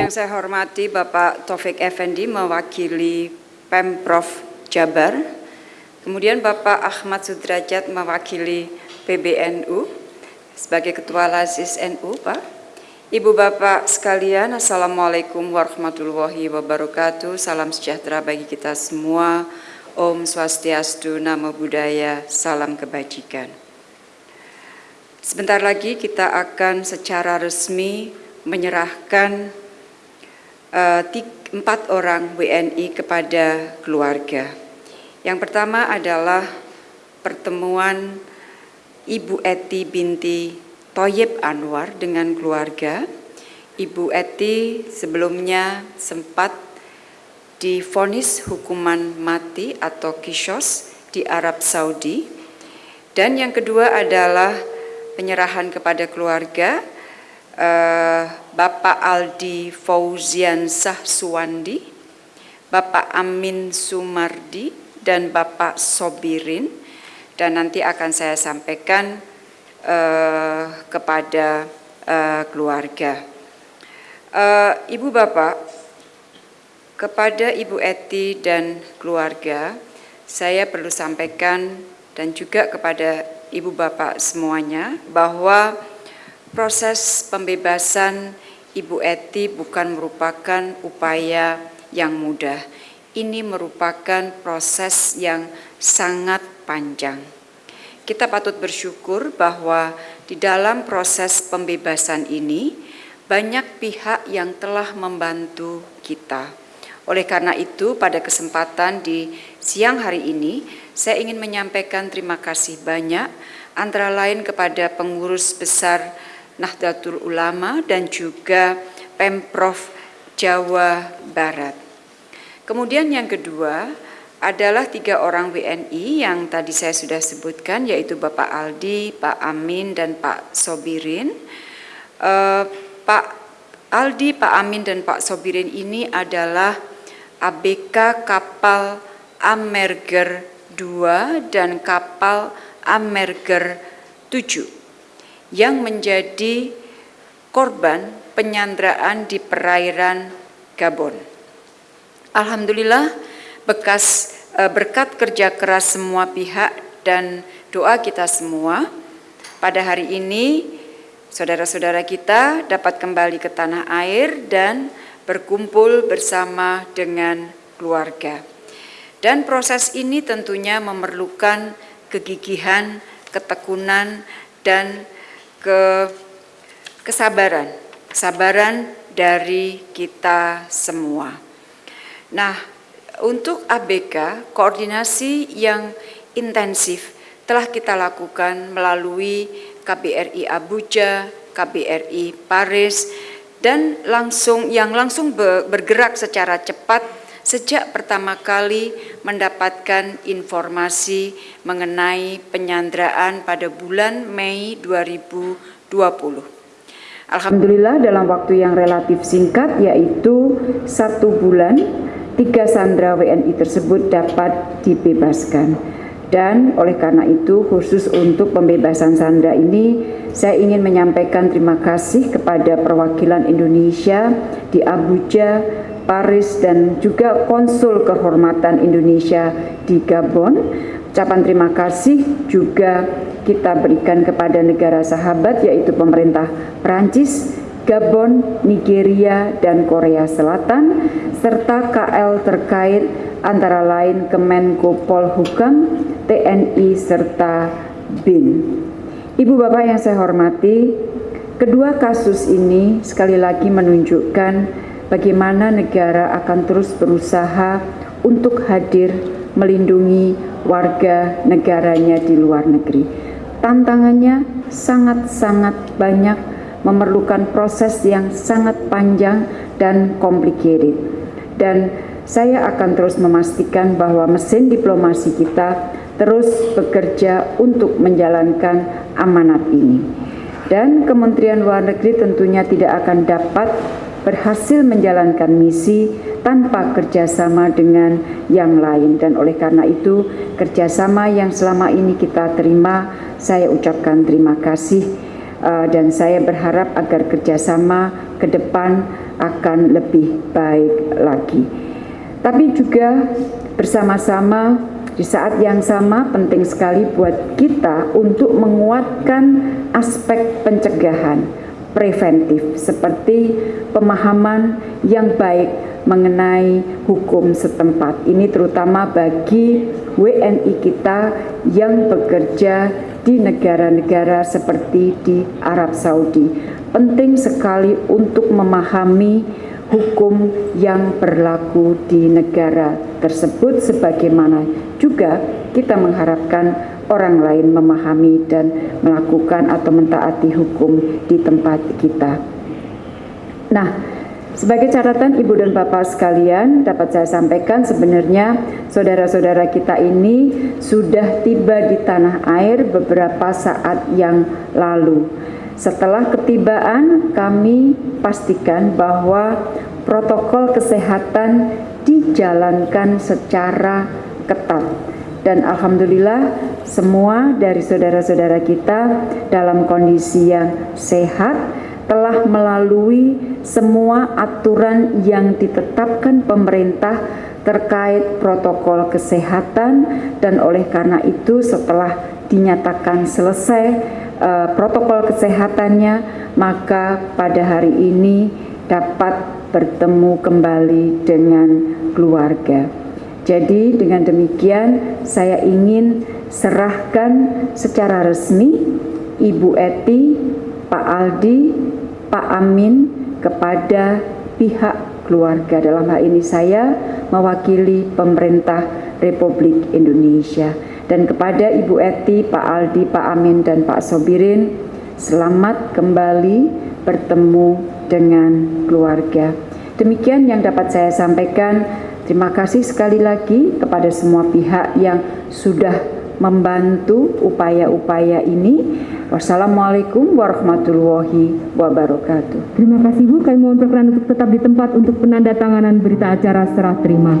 Yang saya hormati Bapak Taufik Effendi mewakili Pemprov Jabar, kemudian Bapak Ahmad Sudrajat mewakili PBNU sebagai Ketua Lasis NU, Pak. Ibu Bapak sekalian, Assalamualaikum warahmatullahi wabarakatuh. Salam sejahtera bagi kita semua. Om Swastiastu, Namo Buddhaya, Salam Kebajikan. Sebentar lagi kita akan secara resmi menyerahkan empat orang WNI kepada keluarga. Yang pertama adalah pertemuan Ibu Eti binti Toyib Anwar dengan keluarga. Ibu Eti sebelumnya sempat difonis hukuman mati atau kisos di Arab Saudi. Dan yang kedua adalah penyerahan kepada keluarga uh, Bapak Aldi Fauzian Sahsuwandi, Bapak Amin Sumardi, dan Bapak Sobirin, dan nanti akan saya sampaikan uh, kepada uh, keluarga. Uh, Ibu Bapak, kepada Ibu Eti dan keluarga, saya perlu sampaikan dan juga kepada Ibu Bapak semuanya bahwa proses pembebasan Ibu Eti bukan merupakan upaya yang mudah. Ini merupakan proses yang sangat panjang. Kita patut bersyukur bahwa di dalam proses pembebasan ini banyak pihak yang telah membantu kita. Oleh karena itu, pada kesempatan di siang hari ini, saya ingin menyampaikan terima kasih banyak, antara lain kepada pengurus besar Nahdlatul Ulama dan juga Pemprov Jawa Barat. Kemudian yang kedua adalah tiga orang WNI yang tadi saya sudah sebutkan yaitu Bapak Aldi, Pak Amin, dan Pak Sobirin. Uh, Pak Aldi, Pak Amin, dan Pak Sobirin ini adalah ABK kapal Amerger 2 dan kapal Amerger 7 yang menjadi korban penyanderaan di perairan Gabon. Alhamdulillah bekas eh, berkat kerja keras semua pihak dan doa kita semua pada hari ini saudara-saudara kita dapat kembali ke tanah air dan berkumpul bersama dengan keluarga. Dan proses ini tentunya memerlukan kegigihan, ketekunan, dan ke kesabaran, kesabaran dari kita semua. Nah, untuk ABK, koordinasi yang intensif telah kita lakukan melalui KBRI Abuja, KBRI Paris, dan langsung yang langsung bergerak secara cepat sejak pertama kali mendapatkan informasi mengenai penyanderaan pada bulan Mei 2020. Alhamdulillah dalam waktu yang relatif singkat yaitu satu bulan tiga sandra WNI tersebut dapat dibebaskan dan oleh karena itu khusus untuk pembebasan sandra ini saya ingin menyampaikan terima kasih kepada perwakilan Indonesia di Abuja Paris dan juga Konsul Kehormatan Indonesia di Gabon. Ucapan terima kasih juga kita berikan kepada negara sahabat yaitu pemerintah Prancis, Gabon, Nigeria, dan Korea Selatan, serta KL terkait antara lain Kemenko Polhukam, TNI, serta BIN. Ibu Bapak yang saya hormati, kedua kasus ini sekali lagi menunjukkan bagaimana negara akan terus berusaha untuk hadir melindungi warga negaranya di luar negeri. Tantangannya sangat-sangat banyak, memerlukan proses yang sangat panjang dan complicated. Dan saya akan terus memastikan bahwa mesin diplomasi kita terus bekerja untuk menjalankan amanat ini. Dan Kementerian Luar Negeri tentunya tidak akan dapat berhasil menjalankan misi tanpa kerjasama dengan yang lain dan oleh karena itu kerjasama yang selama ini kita terima saya ucapkan terima kasih uh, dan saya berharap agar kerjasama ke depan akan lebih baik lagi. Tapi juga bersama-sama di saat yang sama penting sekali buat kita untuk menguatkan aspek pencegahan preventif seperti pemahaman yang baik mengenai hukum setempat. Ini terutama bagi WNI kita yang bekerja di negara-negara seperti di Arab Saudi. Penting sekali untuk memahami hukum yang berlaku di negara tersebut sebagaimana juga kita mengharapkan orang lain memahami dan melakukan atau mentaati hukum di tempat kita. Nah, sebagai catatan Ibu dan Bapak sekalian, dapat saya sampaikan sebenarnya saudara-saudara kita ini sudah tiba di tanah air beberapa saat yang lalu. Setelah ketibaan, kami pastikan bahwa protokol kesehatan dijalankan secara ketat. Dan Alhamdulillah semua dari saudara-saudara kita dalam kondisi yang sehat, telah melalui semua aturan yang ditetapkan pemerintah terkait protokol kesehatan dan oleh karena itu setelah dinyatakan selesai uh, protokol kesehatannya, maka pada hari ini dapat bertemu kembali dengan keluarga. Jadi dengan demikian saya ingin serahkan secara resmi Ibu Eti, Pak Aldi, Pak Amin kepada pihak keluarga. Dalam hal ini saya mewakili pemerintah Republik Indonesia dan kepada Ibu Eti, Pak Aldi, Pak Amin, dan Pak Sobirin, selamat kembali bertemu dengan keluarga. Demikian yang dapat saya sampaikan. Terima kasih sekali lagi kepada semua pihak yang sudah membantu upaya-upaya ini. Wassalamualaikum warahmatullahi wabarakatuh. Terima kasih Bu, kami mohon perkenan untuk tetap di tempat untuk penandatanganan berita acara serah terima.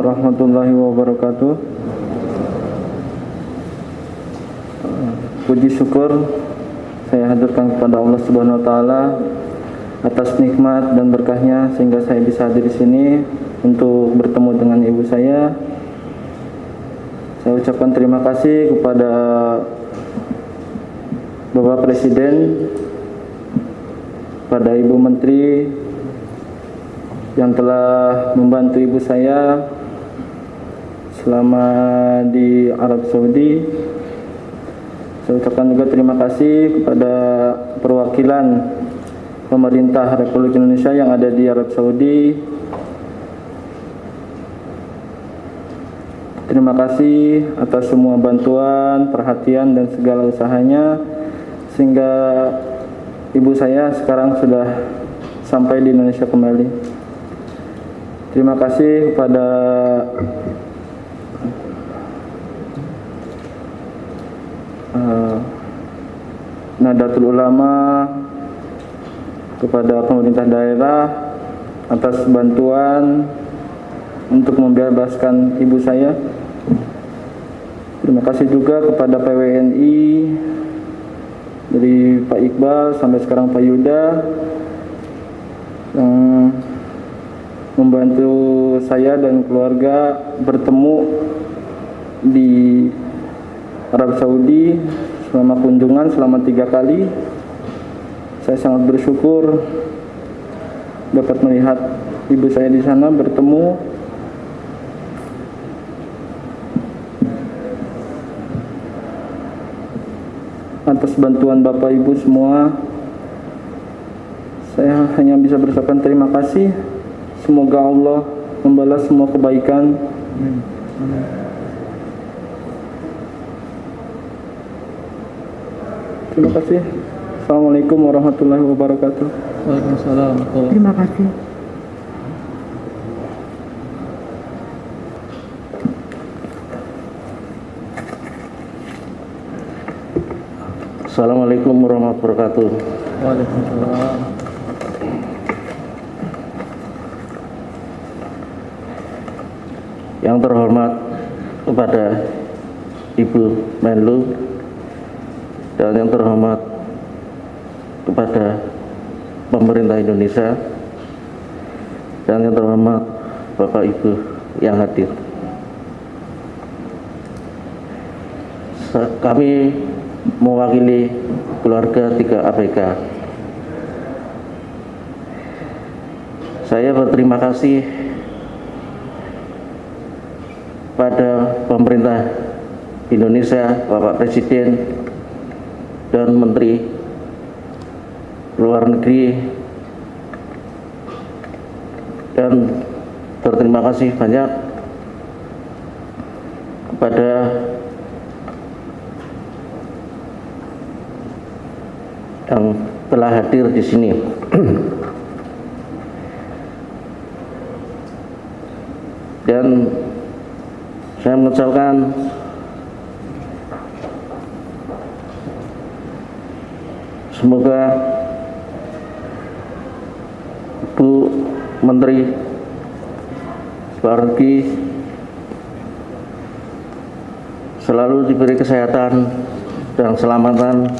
Warahmatullahi wabarakatuh. Puji syukur saya hadirkan kepada Allah Subhanahu wa taala atas nikmat dan berkahnya sehingga saya bisa hadir di sini untuk bertemu dengan ibu saya. Saya ucapkan terima kasih kepada Bapak Presiden, pada Ibu Menteri yang telah membantu ibu saya selama di Arab Saudi. Saya ucapkan juga terima kasih kepada perwakilan pemerintah Republik Indonesia yang ada di Arab Saudi. Terima kasih atas semua bantuan, perhatian, dan segala usahanya sehingga ibu saya sekarang sudah sampai di Indonesia kembali. Terima kasih kepada eh, Nadatul Ulama, kepada pemerintah daerah atas bantuan untuk membebaskan ibu saya. Terima kasih juga kepada PWNI dari Pak Iqbal sampai sekarang Pak Yuda yang membantu saya dan keluarga bertemu di Arab Saudi selama kunjungan selama tiga kali. Saya sangat bersyukur dapat melihat ibu saya di sana bertemu atas bantuan Bapak Ibu semua. Saya hanya bisa berucapkan terima kasih. Semoga Allah membalas semua kebaikan. Terima kasih. Assalamualaikum warahmatullahi wabarakatuh. Waalaikumsalam. Terima kasih. Assalamualaikum warahmatullahi wabarakatuh. Waalaikumsalam. Yang terhormat kepada Ibu Menlu dan yang terhormat kepada pemerintah Indonesia dan yang terhormat Bapak Ibu yang hadir. Kami mewakili keluarga tiga ABK. Saya berterima kasih pada pemerintah Indonesia, Bapak Presiden dan Menteri Luar Negeri dan berterima kasih banyak kepada yang telah hadir di sini. Dan saya mengucapkan semoga Bu Menteri Negeri selalu diberi kesehatan dan keselamatan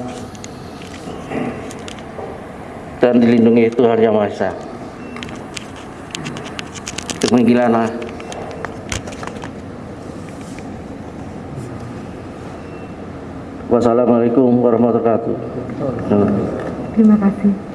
dan dilindungi Tuhan Yang Maha Esa. Demikianlah Wassalamualaikum warahmatullahi wabarakatuh. Terima kasih.